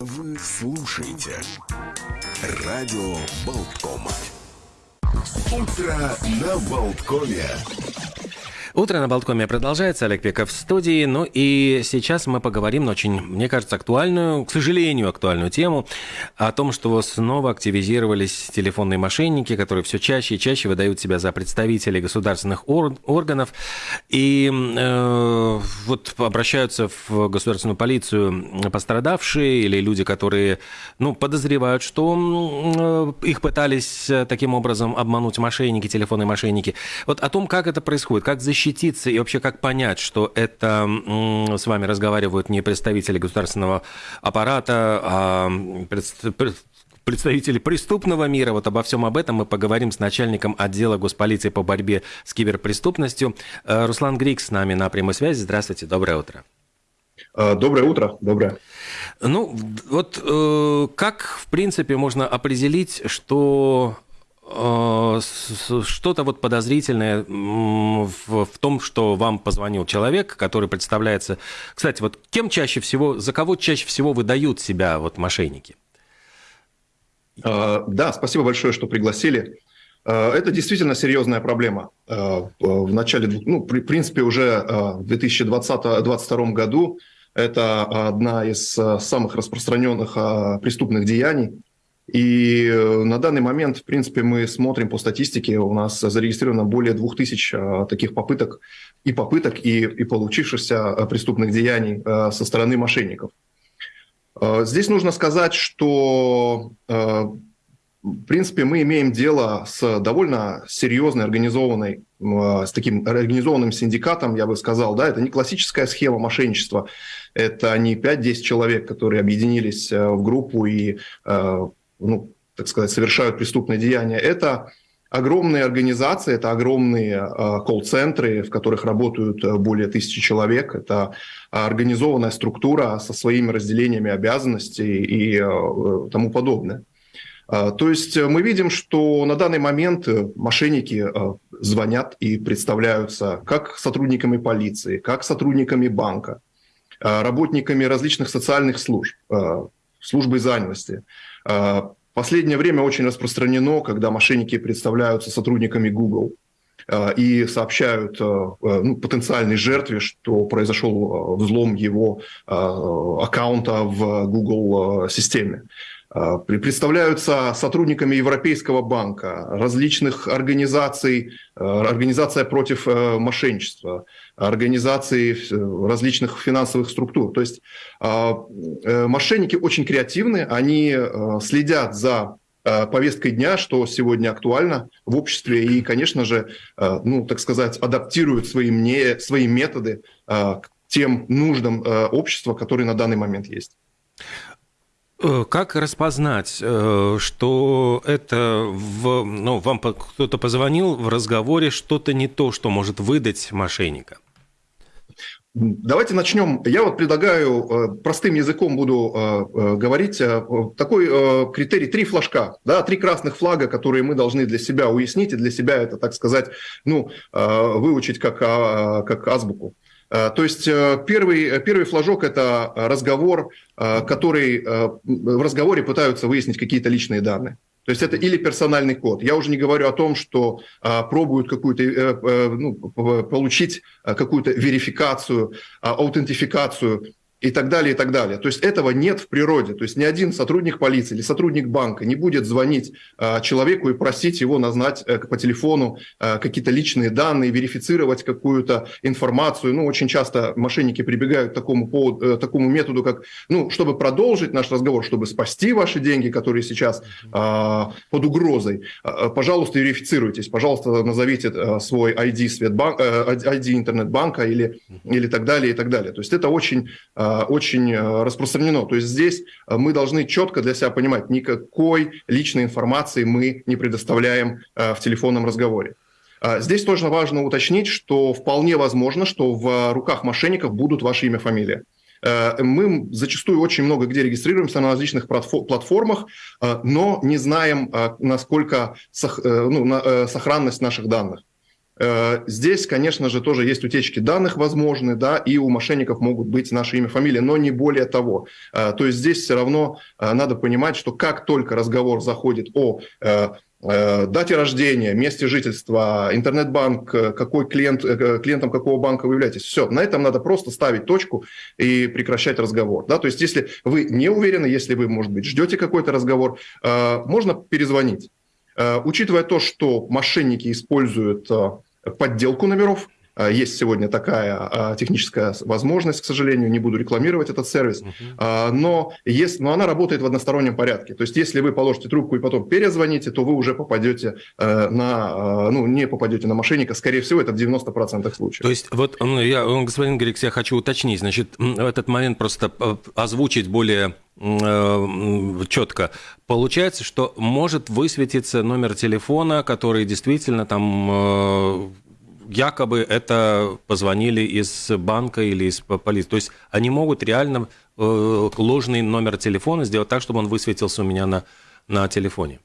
Вы слушаете радио Болткома. Утро на Болткоме. Утро на Болткоме продолжается. Олег Пеков в студии. Ну и сейчас мы поговорим на очень, мне кажется, актуальную, к сожалению, актуальную тему о том, что снова активизировались телефонные мошенники, которые все чаще и чаще выдают себя за представителей государственных ор- органов и э, вот обращаются в государственную полицию пострадавшие или люди, которые ну, подозревают, что э, их пытались таким образом обмануть мошенники, телефонные мошенники. Вот о том, как это происходит, как защитить защититься и вообще как понять, что это с вами разговаривают не представители государственного аппарата, а представители преступного мира. Вот обо всем об этом мы поговорим с начальником отдела госполиции по борьбе с киберпреступностью. Э, Руслан Грик с нами на прямой связи. Здравствуйте, доброе утро. Э, доброе утро, доброе. Ну, вот э, как, в принципе, можно определить, что что-то вот подозрительное в, в том, что вам позвонил человек, который представляется... Кстати, вот кем чаще всего, за кого чаще всего выдают себя вот мошенники? Э, да, спасибо большое, что пригласили. Э, это действительно серьезная проблема. В начале, ну, в принципе, уже в 2020-2022 году это одна из самых распространенных преступных деяний и э, на данный момент, в принципе, мы смотрим по статистике, у нас зарегистрировано более 2000 э, таких попыток и попыток, и, и получившихся э, преступных деяний со стороны мошенников. Здесь нужно сказать, что, в принципе, мы имеем дело с довольно серьезной организованной, с таким организованным синдикатом, я бы сказал, да, это не классическая схема мошенничества, это не 5-10 человек, которые объединились в группу и ну, так сказать, совершают преступные деяния, это огромные организации, это огромные э, колл-центры, в которых работают э, более тысячи человек. Это организованная структура со своими разделениями обязанностей и э, тому подобное. То есть мы видим, что на данный момент мошенники звонят и представляются как сотрудниками полиции, как сотрудниками банка, работниками различных социальных служб, службы занятости, последнее время очень распространено, когда мошенники представляются сотрудниками Google э, и сообщают э, э, ну, потенциальной жертве, что произошел взлом его аккаунта в Google системе. Представляются сотрудниками Европейского банка, различных организаций, организация против мошенничества, организации различных финансовых структур. То есть э, мошенники очень креативны, они э, следят за э, повесткой дня, что сегодня актуально в обществе, и, конечно же, ну, так сказать, адаптируют свои, мне, свои методы к тем нуждам общества, которые на данный момент есть. Как распознать, что это в, ну, вам кто-то позвонил в разговоре что-то не то, что может выдать мошенника? Давайте начнем. Я вот предлагаю, э, простым языком буду э, э, говорить, такой критерий, три флажка, да, три красных флага, которые мы должны для себя уяснить, и для себя это, так сказать, ну, выучить как, а, как азбуку. То есть первый, первый флажок – это разговор, который в разговоре пытаются выяснить какие-то личные данные. То есть это или персональный код. Я уже не говорю о том, что а, пробуют какую-то э, э, ну, получить какую-то верификацию, а, аутентификацию и так далее, и так далее. То есть этого нет в природе. То есть ни один сотрудник полиции или сотрудник банка не будет звонить э, человеку и просить его назнать э, по телефону э, какие-то личные данные, верифицировать какую-то информацию. Ну, очень часто мошенники прибегают к такому, поводу, э, такому методу, как, ну, чтобы продолжить наш разговор, чтобы спасти ваши деньги, которые сейчас э, под угрозой, э, пожалуйста, верифицируйтесь, пожалуйста, назовите э, свой ID, Светбанк, э, ID интернет-банка или, или так далее, и так далее. То есть это очень э, очень э, распространено. То есть здесь э, мы должны четко для себя понимать, никакой личной информации мы не предоставляем в телефонном разговоре. Здесь тоже важно уточнить, что вполне возможно, что в руках мошенников будут ваше имя, фамилия. Мы зачастую очень много где регистрируемся на различных платформах, но не знаем, насколько ну, сохранность наших данных. Здесь, конечно же, тоже есть утечки данных возможны, да, и у мошенников могут быть наши имя, фамилия, но не более того. То есть здесь все равно надо понимать, что как только разговор заходит о Э, дате рождения, месте жительства, интернет-банк, э, какой клиент, э, клиентом какого банка вы являетесь. Все, на этом надо просто ставить точку и прекращать разговор. Да? То есть если вы не уверены, если вы, может быть, ждете какой-то разговор, можно перезвонить. Учитывая то, что мошенники используют подделку номеров, есть сегодня такая а, техническая возможность, к сожалению, не буду рекламировать этот сервис, uh-huh. но, есть, но она работает в одностороннем порядке. То есть если вы положите трубку и потом перезвоните, то вы уже попадете э, на, ну, не попадете на мошенника, скорее всего, это в 90% случаев. То есть вот, ну, я, господин Грикс, я хочу уточнить, значит, в этот момент просто э, озвучить более э, четко. Получается, что может высветиться номер телефона, который действительно там якобы это позвонили из банка или из полиции. То есть они могут реально э, ложный номер телефона сделать так, чтобы он высветился у меня на, на телефоне.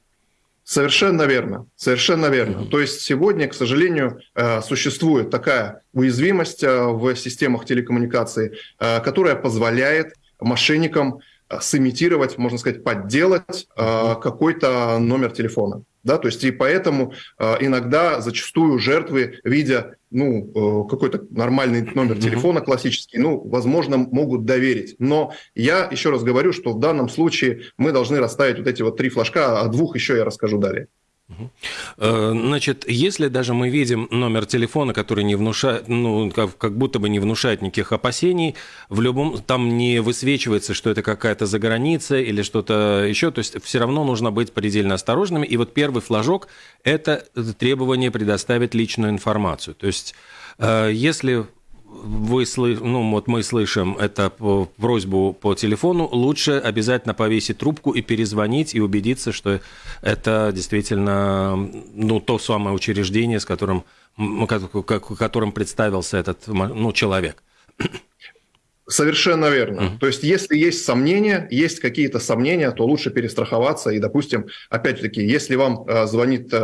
Совершенно верно, совершенно верно. Mm-hmm. То есть сегодня, к сожалению, э, существует такая уязвимость э, в системах телекоммуникации, которая позволяет мошенникам сымитировать, можно сказать, подделать какой-то номер телефона. Да, то есть и поэтому э, иногда зачастую жертвы, видя ну, э, какой-то нормальный номер телефона классический, ну, возможно, могут доверить. Но я еще раз говорю, что в данном случае мы должны расставить вот эти вот три флажка, а двух еще я расскажу далее. Э, значит, если даже мы видим номер телефона, который не внушает, ну, как, как будто бы не внушает никаких опасений, в любом, там не высвечивается, что это какая-то заграница или что-то еще, то есть все равно нужно быть предельно осторожными. И вот первый флажок – это требование предоставить личную информацию. То есть э, если вы слы... ну, вот мы слышим это просьбу по телефону, лучше обязательно повесить трубку и перезвонить и убедиться, что это действительно ну, то самое учреждение, с которым, которым представился этот ну, человек. Совершенно верно. Mm-hmm. То есть, если есть сомнения, есть какие-то сомнения, то лучше перестраховаться. И, допустим, опять-таки, если вам э, звонит э,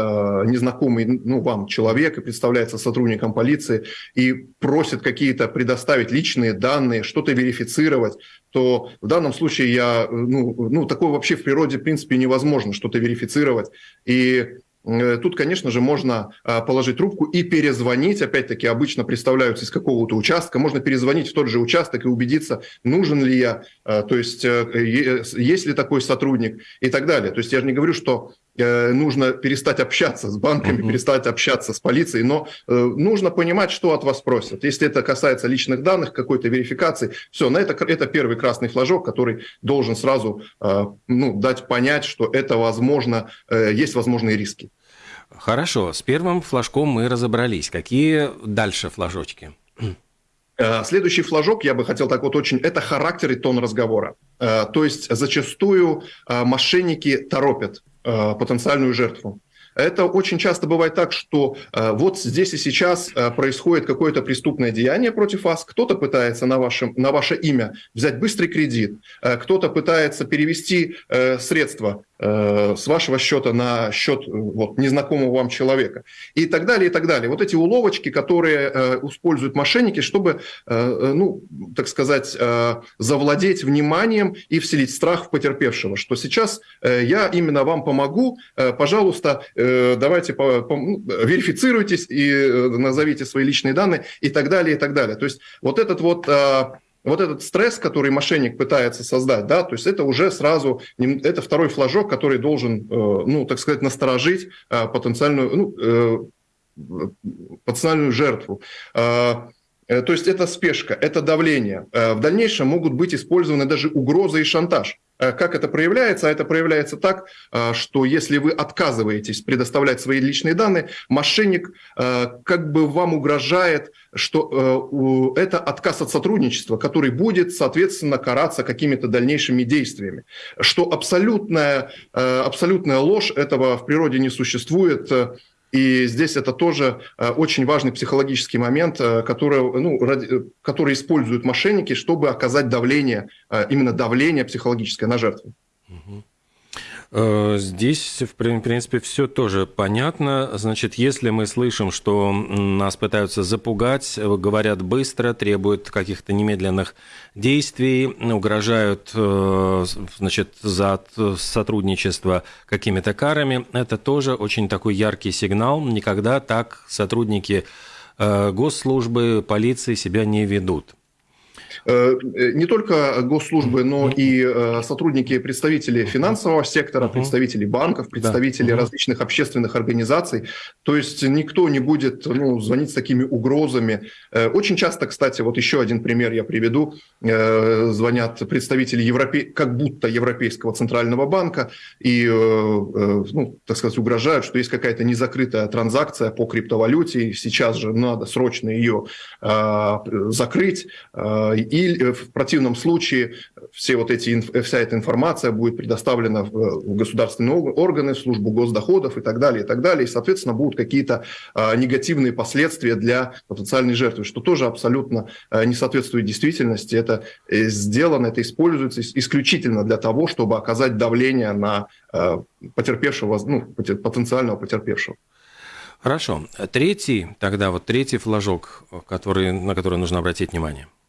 незнакомый, ну, вам человек и представляется сотрудником полиции и просит какие-то предоставить личные данные, что-то верифицировать, то в данном случае я, э, ну, ну, такое вообще в природе, в принципе, невозможно что-то верифицировать. И тут, конечно же, можно а, положить трубку и перезвонить. Опять-таки, обычно представляются из какого-то участка. Можно перезвонить в тот же участок и убедиться, нужен ли я, а, то есть э, есть ли такой сотрудник и так далее. То есть я же не говорю, что э, нужно перестать общаться с банками, uh-huh. перестать общаться с полицией, но нужно понимать, что от вас просят. Если это касается личных данных, какой-то верификации, все, на это, это первый красный флажок, который должен сразу ну, дать понять, что это возможно, есть возможные риски. Хорошо, с первым флажком мы разобрались. Какие дальше флажочки? Э, следующий флажок, я бы хотел так вот очень, это характер и тон разговора. Э, то есть зачастую э, мошенники торопят потенциальную жертву. Это очень часто бывает так, что э, вот здесь и сейчас э, происходит какое-то преступное деяние против вас, кто-то пытается на, вашем, на ваше имя взять быстрый кредит, э, кто-то пытается перевести средства с вашего счета на счет вот, незнакомого вам человека и так далее, и так далее. Вот эти уловочки, которые используют мошенники, чтобы, ну, так сказать, завладеть вниманием и вселить страх в потерпевшего, что сейчас я именно вам помогу, пожалуйста, давайте по, по, ну, верифицируйтесь и э, назовите свои личные данные и так далее, и так далее. То есть вот этот вот а, вот этот стресс, который мошенник пытается создать, да, то есть это уже сразу, это второй флажок, который должен, э, ну, так сказать, насторожить потенциальную, ну, потенциальную жертву. А, то есть это спешка, это давление. В дальнейшем могут быть использованы даже угрозы и шантаж. Э, как это проявляется? А это проявляется так, э, что если вы отказываетесь предоставлять свои личные данные, мошенник э, как бы вам угрожает, что это отказ от сотрудничества, который будет, соответственно, караться какими-то дальнейшими действиями. Что абсолютная, абсолютная ложь, этого в природе не существует. И здесь это тоже э, очень важный психологический момент, э, который, ну, ради, который используют мошенники, чтобы оказать давление, э, именно давление психологическое на жертву. Э, здесь, в принципе, все тоже понятно. Значит, если мы слышим, что нас пытаются запугать, говорят быстро, требуют каких-то немедленных действий, угрожают э, значит, за сотрудничество какими-то карами, это тоже очень такой яркий сигнал. Никогда так сотрудники э, госслужбы, полиции себя не ведут. Э, э, не только госслужбы, но и э, сотрудники, представители финансового сектора, представители банков, представители различных общественных организаций. То есть никто не будет ну, звонить с такими угрозами. Очень часто, кстати, вот еще один пример я приведу. Звонят представители Европе... как будто Европейского центрального банка и, ну, так сказать, угрожают, что есть какая-то незакрытая транзакция по криптовалюте, и сейчас же надо срочно ее закрыть и э, в противном случае все вот эти, вся эта информация будет предоставлена в государственные органы, в службу госдоходов и так далее, и так далее. И, соответственно, будут какие-то а, негативные последствия для потенциальной жертвы, что тоже абсолютно не соответствует действительности. Это э, сделано, это используется исключительно для того, чтобы оказать давление на потерпевшего, ну, потенциального потерпевшего. Хорошо. Третий, тогда вот третий флажок, который, на который нужно обратить внимание – Э,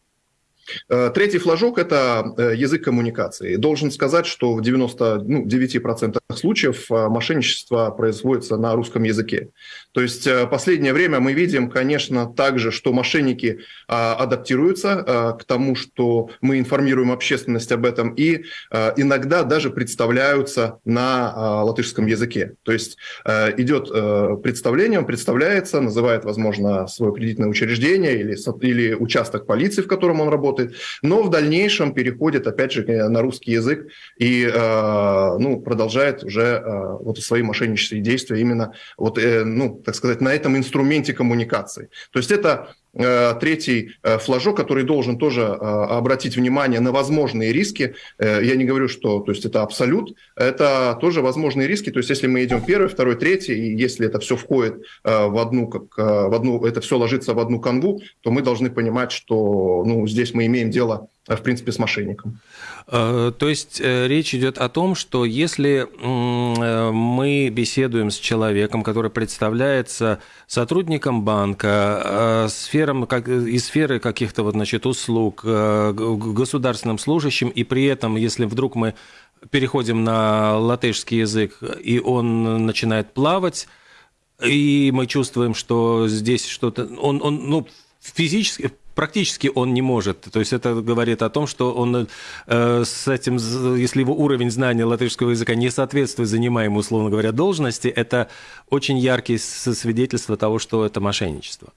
третий флажок – это э, язык коммуникации. Должен сказать, что в 99% ну, случаев э, мошенничество производится на русском языке. То есть последнее время мы видим, конечно, также, что мошенники адаптируются к тому, что мы информируем общественность об этом, и иногда даже представляются на латышском языке. То есть идет представление, он представляется, называет, возможно, свое кредитное учреждение или, или участок полиции, в котором он работает, но в дальнейшем переходит, опять же, на русский язык и э, ну, продолжает уже э, вот свои мошеннические действия именно, вот, э, ну, так сказать, на этом инструменте коммуникации. То есть это Э, третий э, флажок, который должен тоже э, обратить внимание на возможные риски. Я не говорю, что то есть это абсолют, это тоже возможные риски. То есть если мы идем первый, второй, третий, и если это все входит в одну, как, в одну, это все ложится в одну канву, то мы должны понимать, что ну, здесь мы имеем дело в принципе, с мошенником. То есть речь идет о том, что если мы беседуем с человеком, который представляется сотрудником банка, сферам, как, из сферы каких-то вот, значит, услуг, э, государственным служащим, и при этом, если вдруг мы переходим на латышский язык, и он начинает плавать, и мы чувствуем, что здесь что-то... Он, он ну, физически, практически он не может. То есть это говорит о том, что он э, с этим, если его уровень знания латышского языка не соответствует занимаемой, условно говоря, должности, это очень яркие свидетельства того, что это мошенничество.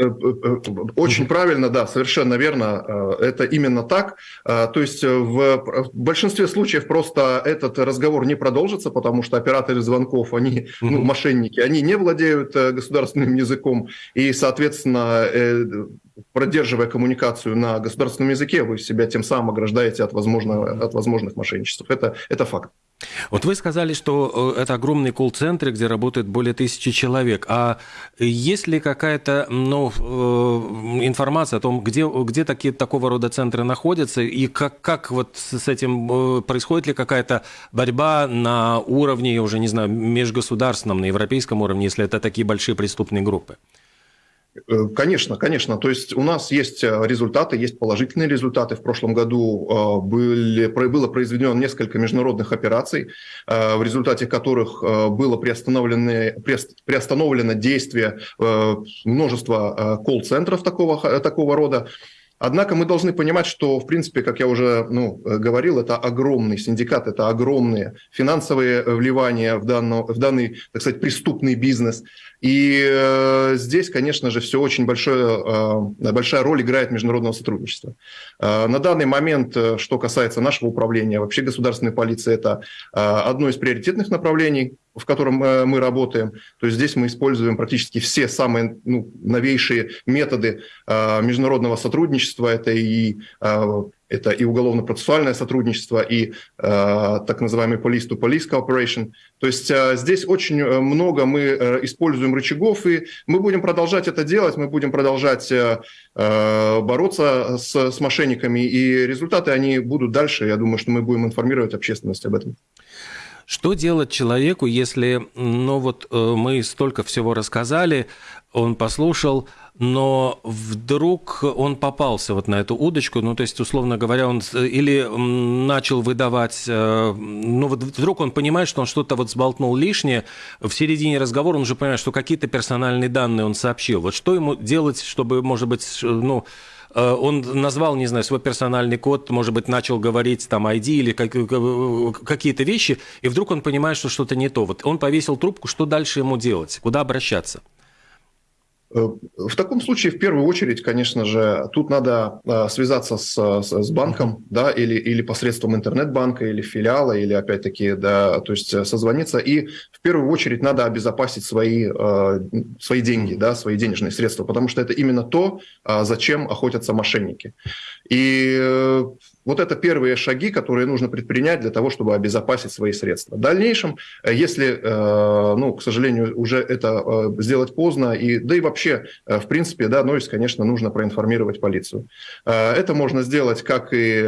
Э, э, очень правильно, да, совершенно верно. Э, это именно так. То есть в большинстве случаев просто этот разговор не продолжится, потому что операторы звонков, они, ну, мошенники, они не владеют государственным языком, и, соответственно, продерживая коммуникацию на государственном языке, вы себя тем самым ограждаете от, возможного, от возможных мошенничеств. Это, это факт. Вот вы сказали, что это огромный колл-центр, где работает более тысячи человек. А есть ли какая-то ну, э, информация о том, где, где такие, такого рода центры находятся, и как, как вот с этим э, происходит ли какая-то борьба на уровне, я уже не знаю, межгосударственном, на европейском уровне, если это такие большие преступные группы? Э, конечно, конечно. То есть у нас есть э, результаты, есть положительные результаты. В прошлом году э, были, было произведено несколько международных операций, в результате которых было приостановлено, приостановлено действие множества колл-центров такого, такого рода. Однако мы должны понимать, что, в принципе, как я уже ну, говорил, это огромный синдикат, это огромные финансовые вливания в, данный, в данный, так сказать, преступный бизнес. И э, здесь, конечно же, все очень большое, э, большая роль играет международного сотрудничества. Э, на данный момент, э, что касается нашего управления, вообще государственной полиции, это э, одно из приоритетных направлений в котором э, мы работаем. То есть здесь мы используем практически все самые ну, новейшие методы э, международного сотрудничества. Это и э, это и уголовно-процессуальное сотрудничество, и э, так называемый police-to-police cooperation. То есть э, здесь очень много мы э, используем рычагов, и мы будем продолжать это делать, мы будем продолжать э, бороться с, с мошенниками, и результаты они будут дальше. Я думаю, что мы будем информировать общественность об этом. Что делать человеку, если, ну вот мы столько всего рассказали, он послушал, но вдруг он попался вот на эту удочку, ну, то есть, условно говоря, он или начал выдавать, э, ну, вот вдруг он понимает, что он что-то вот сболтнул лишнее, в середине разговора он уже понимает, что какие-то персональные данные он сообщил. Вот что ему делать, чтобы, может быть, ну, э, он назвал, не знаю, свой персональный код, может быть, начал говорить там ID или какие-то вещи, и вдруг он понимает, что что-то не то. Вот он повесил трубку, что дальше ему делать? Куда обращаться? Э, в таком случае, в первую очередь, конечно же, тут надо э, связаться с, с банком, да, или, или посредством интернет-банка, или филиала, или опять-таки, да, то есть э, созвониться. И в первую очередь надо обезопасить свои, свои деньги, да, свои денежные средства, потому что это именно то, зачем охотятся мошенники. И вот это первые шаги, которые нужно предпринять для того, чтобы обезопасить свои средства. В дальнейшем, э, если, э, ну, к сожалению, уже это э, сделать поздно, и, да и вообще, в принципе, да, Нойс, конечно, нужно проинформировать полицию. Это можно сделать как и,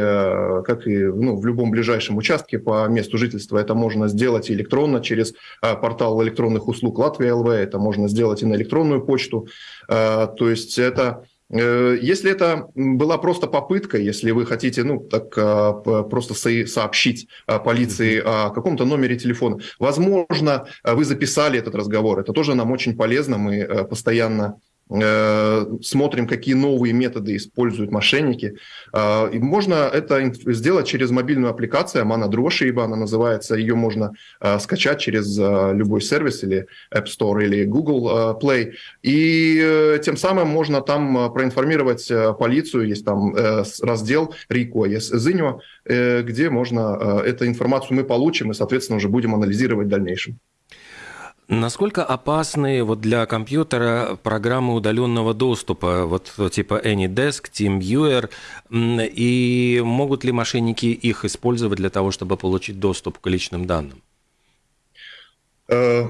как и ну, в любом ближайшем участке по месту жительства. Это можно сделать электронно через портал электронных услуг Латвия ЛВ, это можно сделать и на электронную почту. То есть это если это была просто попытка, если вы хотите, ну, так а, просто сообщить а, полиции о каком-то номере телефона, возможно, вы записали этот разговор. Это тоже нам очень полезно. Мы э, постоянно Э, смотрим, какие новые методы используют мошенники. Э, и можно это сделать через мобильную аппликацию, Mana Дрошиба она называется, ее можно э, скачать через любой сервис или App Store или Google Play. И тем самым можно там проинформировать полицию, есть там раздел РИКО, есть ЗИНьо, где можно эту информацию мы получим и, соответственно, уже будем анализировать в дальнейшем. Насколько опасны вот для компьютера программы удаленного доступа, вот типа AnyDesk, TeamViewer, и могут ли мошенники их использовать для того, чтобы получить доступ к личным данным? Э,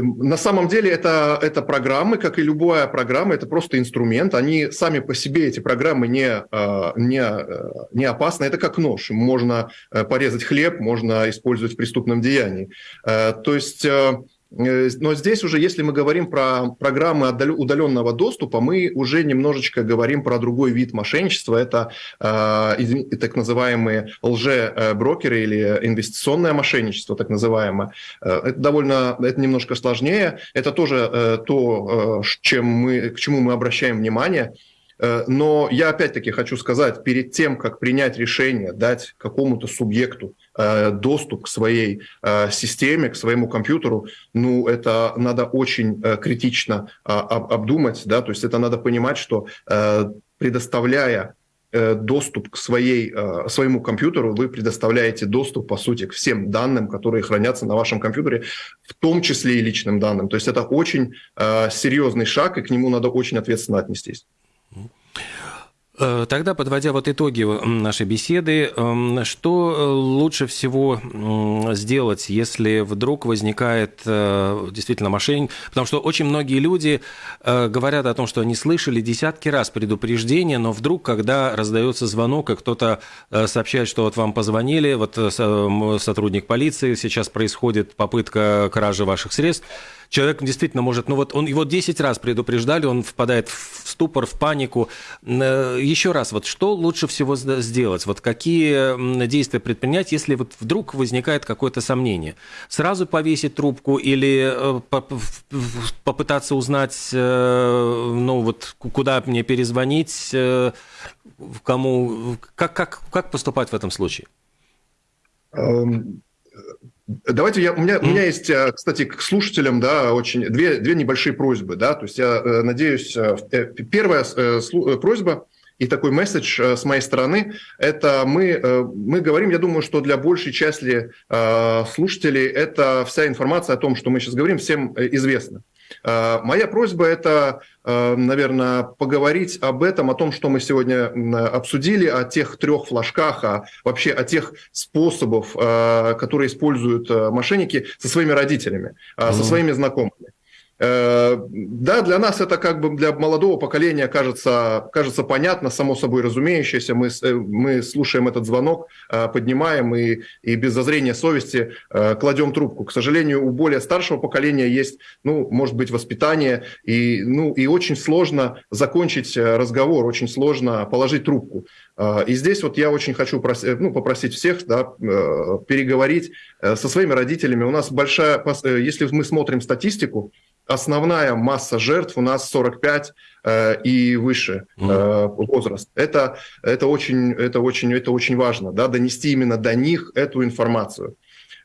на самом деле это, это программы, как и любая программа, это просто инструмент. Они сами по себе, эти программы, не, э, не, э, не опасны. Это как нож. Можно порезать хлеб, можно использовать в преступном деянии. То есть Э, но здесь уже, если мы говорим про программы удаленного доступа, мы уже немножечко говорим про другой вид мошенничества. Это э, так называемые лже-брокеры или инвестиционное мошенничество, так называемое. Э, это довольно, это немножко сложнее. Это тоже э, то, э, чем мы, к чему мы обращаем внимание. Э, но я опять-таки хочу сказать, перед тем, как принять решение, дать какому-то субъекту э, доступ к своей э, системе, к своему компьютеру, ну, это надо очень критично а, обдумать, да, то есть это надо понимать, что предоставляя доступ к своей, своему компьютеру, вы предоставляете доступ, по сути, к всем данным, которые хранятся на вашем компьютере, в том числе и личным данным. То есть это очень серьезный шаг, и к нему надо очень ответственно отнестись. Э, тогда, подводя вот итоги нашей беседы, эм, что э, лучше всего сделать, если вдруг возникает э, действительно мошенник? Потому что очень многие люди говорят о том, что они слышали десятки раз предупреждения, но вдруг, когда раздается звонок, и кто-то сообщает, что вот вам позвонили, вот сотрудник полиции, сейчас происходит попытка кражи ваших средств, человек действительно может, ну вот он его 10 раз предупреждали, он впадает в ступор, в панику. Э, Еще раз, вот что лучше всего сделать? Вот какие действия предпринять, если вот вдруг возникает какое-то сомнение? Сразу повесить трубку или э, попытаться узнать, э, ну вот куда мне перезвонить, кому, как, как, как поступать в этом случае? Давайте я, у меня, у меня есть, э, кстати, к слушателям, да, очень две, две небольшие просьбы, да, то есть я э, надеюсь, э, первая просьба и такой месседж с моей стороны, это мы, мы говорим, я думаю, что для большей части слушателей это вся информация о том, что мы сейчас говорим, всем известна. Э, моя просьба – это, э, наверное, поговорить об этом, о том, что мы сегодня обсудили, о тех трех флажках, о, вообще о тех способах, э, которые используют мошенники со своими родителями, со своими знакомыми. Э, да, для нас это как бы для молодого поколения кажется, кажется понятно, само собой разумеющееся. Мы, э, мы слушаем этот звонок, э, поднимаем и, и без зазрения совести кладем трубку. К сожалению, у более старшего поколения есть, ну, может быть, воспитание, и, ну, и очень сложно закончить разговор, очень сложно положить трубку. И здесь вот я очень хочу просить, ну, попросить всех да, переговорить со своими родителями. У нас большая, если мы смотрим статистику, основная масса жертв у нас 45 э, и выше э, возраст. Это, это, очень, это, очень, это очень важно, да, донести именно до них эту информацию.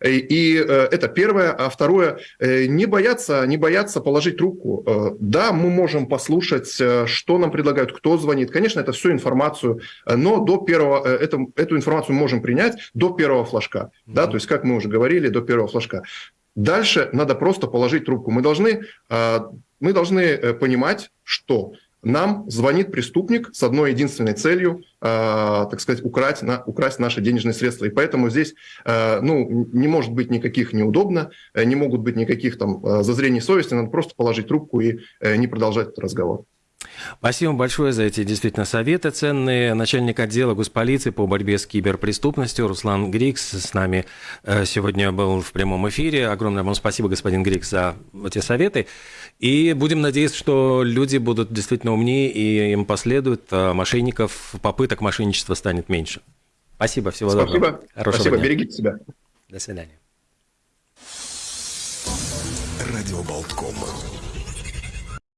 И, и э, это первое. А второе, э, не бояться, не бояться положить трубку. Э, да, мы можем послушать, что нам предлагают, кто звонит. Конечно, это всю информацию, но до первого, это, эту информацию мы можем принять до первого флажка. Mm-hmm. Да, то есть, как мы уже говорили, до первого флажка. Дальше надо просто положить трубку. Мы должны, а, мы должны э, понимать, что нам звонит преступник с одной единственной целью, а, так сказать, украсть, украсть наши денежные средства. И поэтому здесь ну, не может быть никаких неудобно, э, не могут быть никаких там зазрений совести, надо просто положить трубку и э, не продолжать этот разговор. Спасибо большое за эти действительно советы ценные. Начальник отдела госполиции по борьбе с киберпреступностью Руслан Грикс с нами э, сегодня был в прямом эфире. Огромное вам спасибо, господин Грикс, за эти советы. И будем надеяться, что люди будут действительно умнее и им последуют, а мошенников, попыток мошенничества станет меньше. Спасибо, всего Спасибо. доброго. Хорошего Спасибо, дня. берегите себя. До свидания. Радио Болткома.